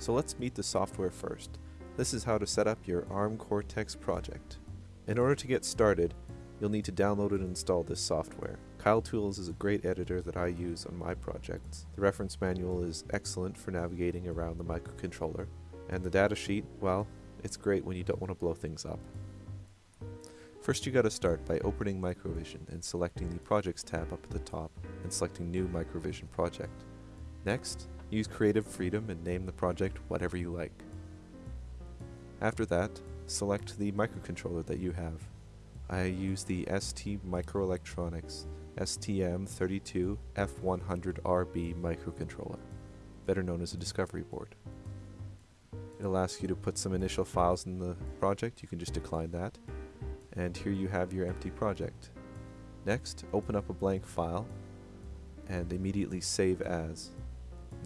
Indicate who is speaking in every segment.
Speaker 1: So let's meet the software first. This is how to set up your ARM Cortex project. In order to get started, you'll need to download and install this software. Keil Tools is a great editor that I use on my projects. The reference manual is excellent for navigating around the microcontroller, and the datasheet, well, it's great when you don't want to blow things up. First you gotta start by opening Microvision and selecting the Projects tab up at the top and selecting New Microvision Project. Next, use Creative Freedom and name the project whatever you like. After that, select the microcontroller that you have. I use the ST Microelectronics STM32F100RB microcontroller, better known as a discovery board. It'll ask you to put some initial files in the project, you can just decline that. And here you have your empty project. Next, open up a blank file and immediately save as.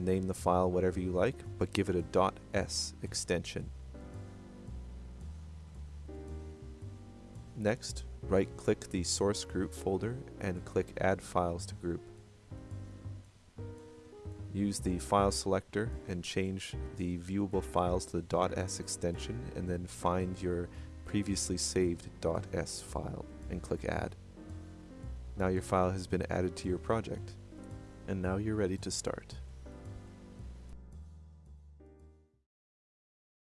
Speaker 1: Name the file whatever you like, but give it a .s extension. Next, right-click the source group folder and click Add Files to Group. Use the file selector and change the viewable files to the .s extension and then find your previously saved .s file and click Add. Now your file has been added to your project. And now you're ready to start.